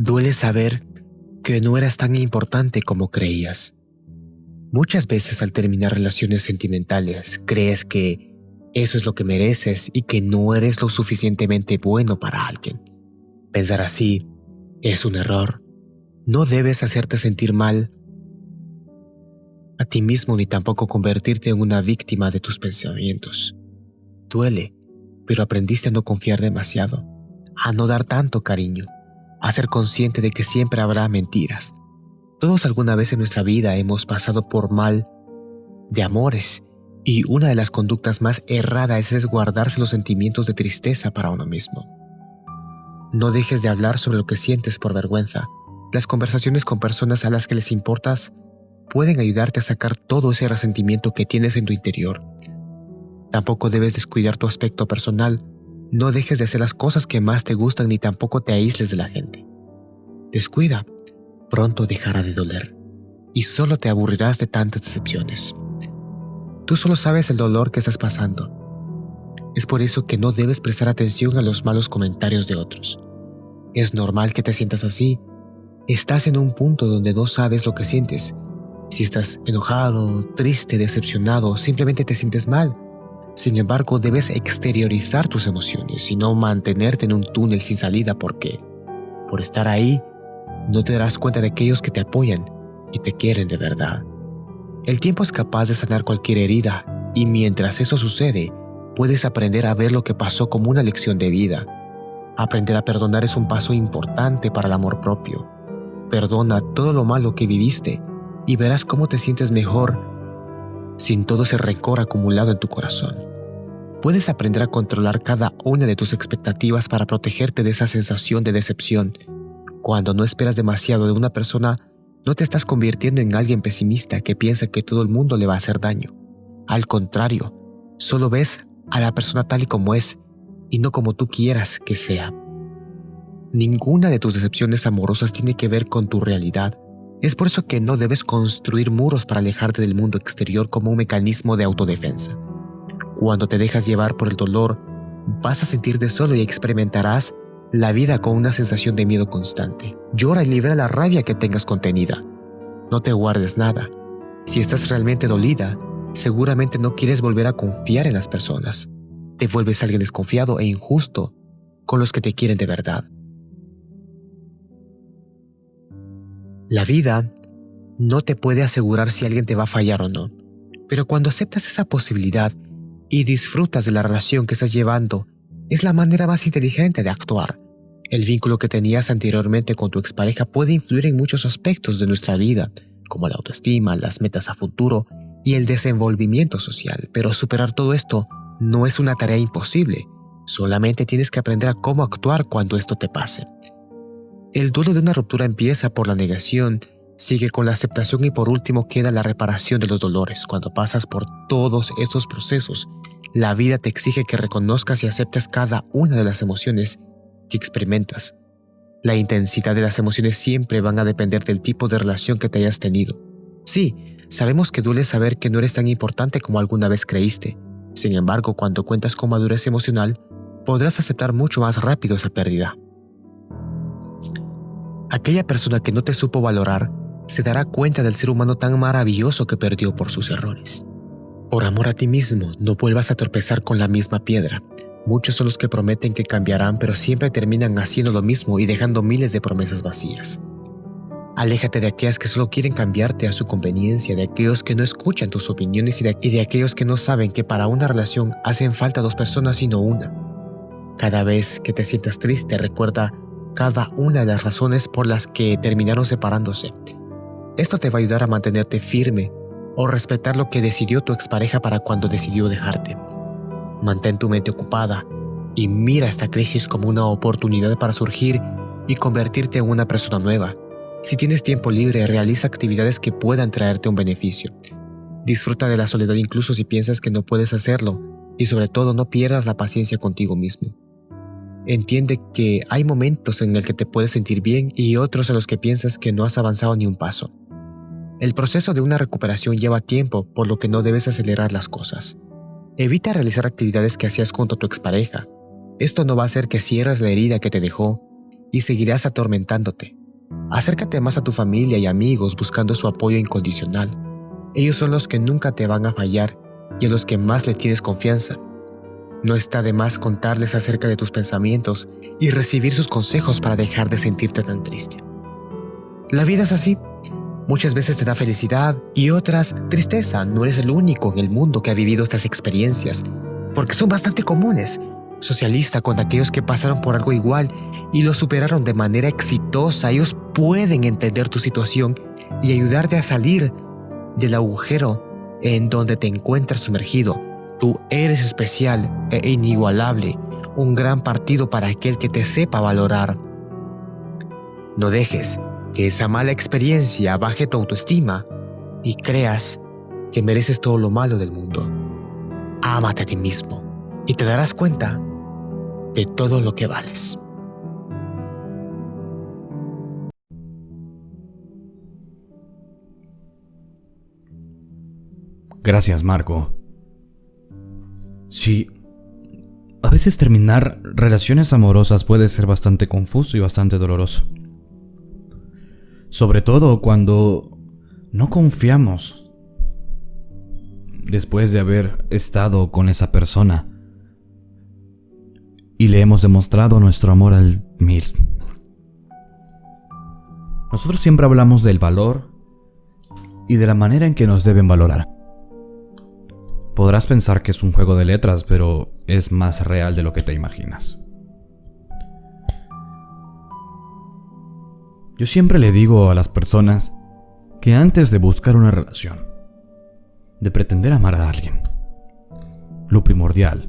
Duele saber que no eras tan importante como creías. Muchas veces al terminar relaciones sentimentales crees que eso es lo que mereces y que no eres lo suficientemente bueno para alguien. Pensar así es un error. No debes hacerte sentir mal a ti mismo ni tampoco convertirte en una víctima de tus pensamientos. Duele, pero aprendiste a no confiar demasiado, a no dar tanto cariño, a ser consciente de que siempre habrá mentiras. Todos alguna vez en nuestra vida hemos pasado por mal de amores y una de las conductas más erradas es guardarse los sentimientos de tristeza para uno mismo. No dejes de hablar sobre lo que sientes por vergüenza. Las conversaciones con personas a las que les importas pueden ayudarte a sacar todo ese resentimiento que tienes en tu interior. Tampoco debes descuidar tu aspecto personal. No dejes de hacer las cosas que más te gustan ni tampoco te aísles de la gente. Descuida, pronto dejará de doler y solo te aburrirás de tantas decepciones. Tú solo sabes el dolor que estás pasando. Es por eso que no debes prestar atención a los malos comentarios de otros. Es normal que te sientas así. Estás en un punto donde no sabes lo que sientes si estás enojado, triste, decepcionado, simplemente te sientes mal. Sin embargo, debes exteriorizar tus emociones y no mantenerte en un túnel sin salida porque, por estar ahí, no te darás cuenta de aquellos que te apoyan y te quieren de verdad. El tiempo es capaz de sanar cualquier herida y mientras eso sucede, puedes aprender a ver lo que pasó como una lección de vida. Aprender a perdonar es un paso importante para el amor propio. Perdona todo lo malo que viviste y verás cómo te sientes mejor sin todo ese rencor acumulado en tu corazón. Puedes aprender a controlar cada una de tus expectativas para protegerte de esa sensación de decepción. Cuando no esperas demasiado de una persona, no te estás convirtiendo en alguien pesimista que piensa que todo el mundo le va a hacer daño. Al contrario, solo ves a la persona tal y como es y no como tú quieras que sea. Ninguna de tus decepciones amorosas tiene que ver con tu realidad, es por eso que no debes construir muros para alejarte del mundo exterior como un mecanismo de autodefensa. Cuando te dejas llevar por el dolor, vas a sentirte solo y experimentarás la vida con una sensación de miedo constante. Llora y libera la rabia que tengas contenida. No te guardes nada. Si estás realmente dolida, seguramente no quieres volver a confiar en las personas. Te vuelves alguien desconfiado e injusto con los que te quieren de verdad. La vida no te puede asegurar si alguien te va a fallar o no, pero cuando aceptas esa posibilidad y disfrutas de la relación que estás llevando, es la manera más inteligente de actuar. El vínculo que tenías anteriormente con tu expareja puede influir en muchos aspectos de nuestra vida, como la autoestima, las metas a futuro y el desenvolvimiento social, pero superar todo esto no es una tarea imposible, solamente tienes que aprender a cómo actuar cuando esto te pase. El duelo de una ruptura empieza por la negación, sigue con la aceptación y por último queda la reparación de los dolores. Cuando pasas por todos esos procesos, la vida te exige que reconozcas y aceptes cada una de las emociones que experimentas. La intensidad de las emociones siempre van a depender del tipo de relación que te hayas tenido. Sí, sabemos que duele saber que no eres tan importante como alguna vez creíste. Sin embargo, cuando cuentas con madurez emocional, podrás aceptar mucho más rápido esa pérdida. Aquella persona que no te supo valorar se dará cuenta del ser humano tan maravilloso que perdió por sus errores. Por amor a ti mismo, no vuelvas a tropezar con la misma piedra. Muchos son los que prometen que cambiarán, pero siempre terminan haciendo lo mismo y dejando miles de promesas vacías. Aléjate de aquellas que solo quieren cambiarte a su conveniencia, de aquellos que no escuchan tus opiniones y de, y de aquellos que no saben que para una relación hacen falta dos personas sino una. Cada vez que te sientas triste, recuerda cada una de las razones por las que terminaron separándose. Esto te va a ayudar a mantenerte firme o respetar lo que decidió tu expareja para cuando decidió dejarte. Mantén tu mente ocupada y mira esta crisis como una oportunidad para surgir y convertirte en una persona nueva. Si tienes tiempo libre, realiza actividades que puedan traerte un beneficio. Disfruta de la soledad incluso si piensas que no puedes hacerlo y sobre todo no pierdas la paciencia contigo mismo. Entiende que hay momentos en el que te puedes sentir bien y otros en los que piensas que no has avanzado ni un paso. El proceso de una recuperación lleva tiempo, por lo que no debes acelerar las cosas. Evita realizar actividades que hacías junto a tu expareja. Esto no va a hacer que cierres la herida que te dejó y seguirás atormentándote. Acércate más a tu familia y amigos buscando su apoyo incondicional. Ellos son los que nunca te van a fallar y a los que más le tienes confianza. No está de más contarles acerca de tus pensamientos y recibir sus consejos para dejar de sentirte tan triste. La vida es así. Muchas veces te da felicidad y otras tristeza. No eres el único en el mundo que ha vivido estas experiencias, porque son bastante comunes. Socialista con aquellos que pasaron por algo igual y lo superaron de manera exitosa. Ellos pueden entender tu situación y ayudarte a salir del agujero en donde te encuentras sumergido. Tú eres especial e inigualable, un gran partido para aquel que te sepa valorar. No dejes que esa mala experiencia baje tu autoestima y creas que mereces todo lo malo del mundo. Ámate a ti mismo y te darás cuenta de todo lo que vales. Gracias, Marco. Sí, a veces terminar relaciones amorosas puede ser bastante confuso y bastante doloroso. Sobre todo cuando no confiamos después de haber estado con esa persona y le hemos demostrado nuestro amor al mil. Nosotros siempre hablamos del valor y de la manera en que nos deben valorar. Podrás pensar que es un juego de letras, pero es más real de lo que te imaginas. Yo siempre le digo a las personas que antes de buscar una relación, de pretender amar a alguien, lo primordial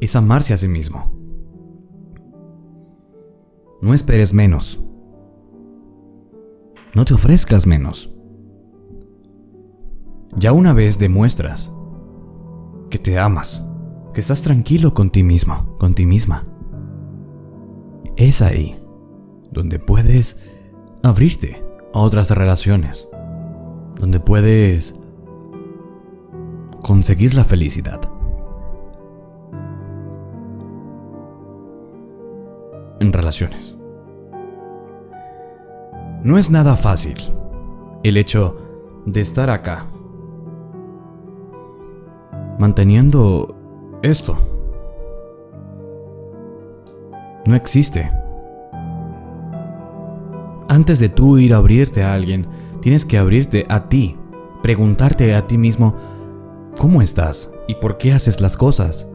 es amarse a sí mismo. No esperes menos. No te ofrezcas menos. Ya una vez demuestras que te amas, que estás tranquilo con ti mismo, con ti misma. Es ahí donde puedes abrirte a otras relaciones, donde puedes conseguir la felicidad. En relaciones. No es nada fácil el hecho de estar acá manteniendo esto. No existe. Antes de tú ir a abrirte a alguien, tienes que abrirte a ti, preguntarte a ti mismo, ¿cómo estás? ¿Y por qué haces las cosas?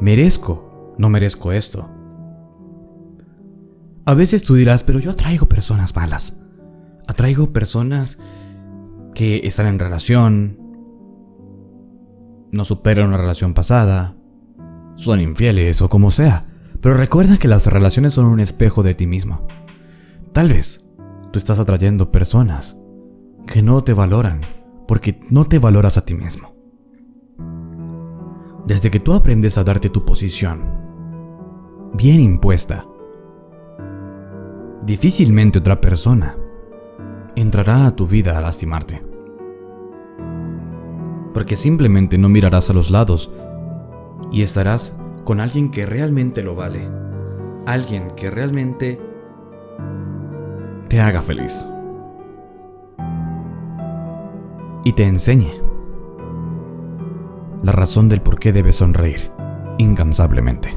¿Merezco? ¿No merezco esto? A veces tú dirás, pero yo atraigo personas malas. Atraigo personas que están en relación, no superan una relación pasada, son infieles o como sea, pero recuerda que las relaciones son un espejo de ti mismo. Tal vez estás atrayendo personas que no te valoran porque no te valoras a ti mismo. Desde que tú aprendes a darte tu posición, bien impuesta, difícilmente otra persona entrará a tu vida a lastimarte porque simplemente no mirarás a los lados y estarás con alguien que realmente lo vale, alguien que realmente te haga feliz y te enseñe la razón del por qué debes sonreír incansablemente.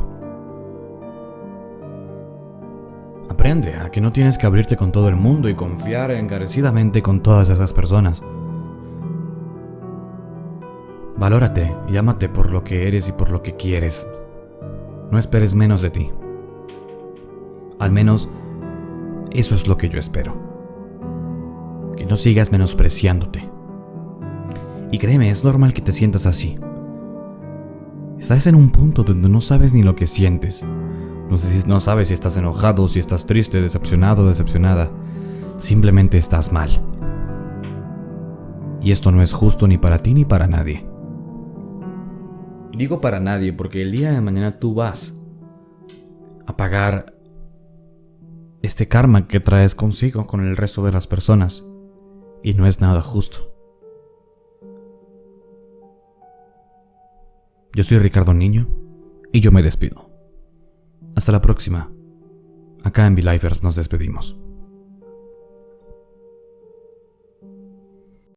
Aprende a que no tienes que abrirte con todo el mundo y confiar encarecidamente con todas esas personas Valórate y ámate por lo que eres y por lo que quieres. No esperes menos de ti. Al menos, eso es lo que yo espero. Que no sigas menospreciándote. Y créeme, es normal que te sientas así. Estás en un punto donde no sabes ni lo que sientes. No, sabes si estás enojado, si estás triste, decepcionado, decepcionada. Simplemente estás mal. Y esto no es justo ni para ti ni para nadie. Digo para nadie porque el día de mañana tú vas a pagar este karma que traes consigo con el resto de las personas. Y no es nada justo. Yo soy Ricardo Niño y yo me despido. Hasta la próxima. Acá en Belifers nos despedimos.